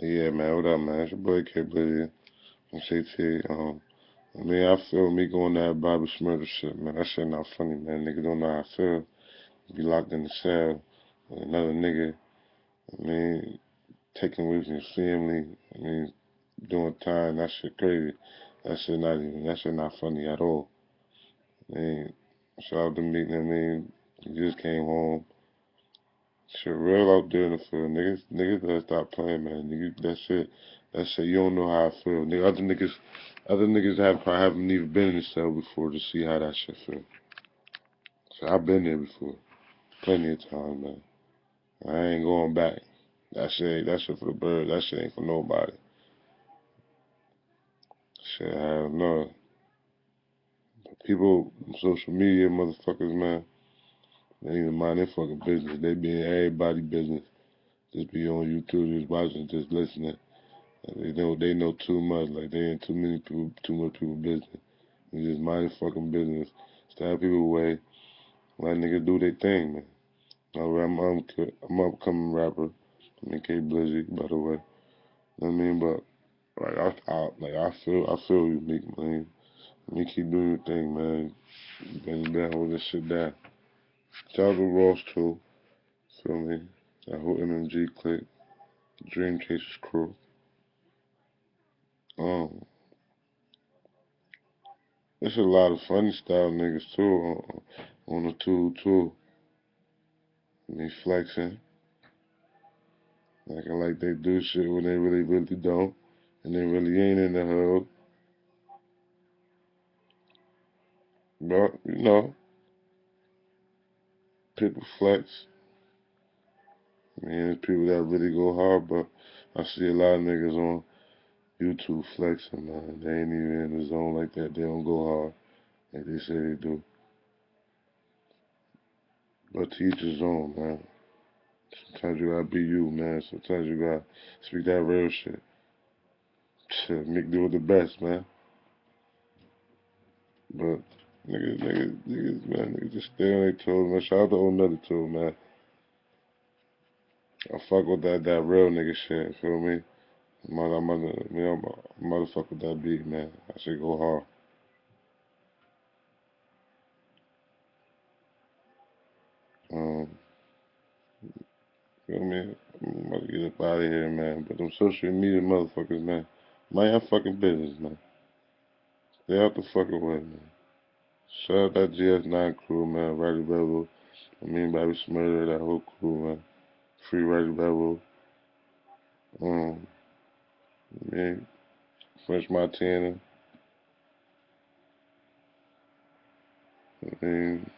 Yeah, man, what up, man? It's your boy K Blizzy. I'm CT. Um, I mean, I feel me going that Bobby Shmurda shit, man. That shit not funny, man. Niggas don't know how I feel. Be locked in the cell with another nigga. I mean, taking away from your family. I mean, doing time. That shit crazy. That shit not even. That shit not funny at all. I mean, shout out to me. I mean, he just came home. Shit real out there in the field. Niggas, niggas gotta stop playing, man. Niggas, that shit, that shit, you don't know how I feel. Other niggas, other niggas have probably haven't even been in the cell before to see how that shit feel. So I've been there before, plenty of times, man. I ain't going back. That shit, that shit for the birds. That shit ain't for nobody. Shit, hell no. People, social media motherfuckers, man, they even mind their fucking business. They be in everybody business. Just be on YouTube, just watching, just listening. They know they know too much. Like they in too many people, too much people business. They just mind their fucking business. Stay people away. Let niggas do their thing, man. I'm I'm I'm upcoming rapper. I mean K Blizzy, by the way. You know what I mean, but like I, I like I feel I feel you, Meek, man. You keep doing your thing, man. You down with this shit down. Ross too. Feel me? That whole MMG clique. Dream Chasers crew. Um, there's a lot of funny style niggas too on, on the tool too. Me flexing. Acting like they do shit when they really, really don't. And they really ain't in the hood. But, you know, people flex. I mean, there's people that really go hard, but I see a lot of niggas on YouTube flexing, man. They ain't even in the zone like that. They don't go hard like they say they do. But to each his own, man. Sometimes you gotta be you, man. Sometimes you gotta speak that real shit. Shit, Mick do it the best, man. But niggas, niggas, niggas, man, niggas just stay on their toes, man. Shout out to old Nutty too, man. I fuck with that that real nigga shit, feel me? Mother, mother, motherfucker that beat, man. I should go hard. Um, feel me? I'm about to get up out of here, man. But them social media motherfuckers, man, mind your fucking business, man. Stay out the fucking way, man. Shout out that GS9 crew, man. Rowdy Rebel. I mean, Bobby Shmurda, that whole crew, man. Free Rowdy Rebel. Um, man, French Montana. I mean,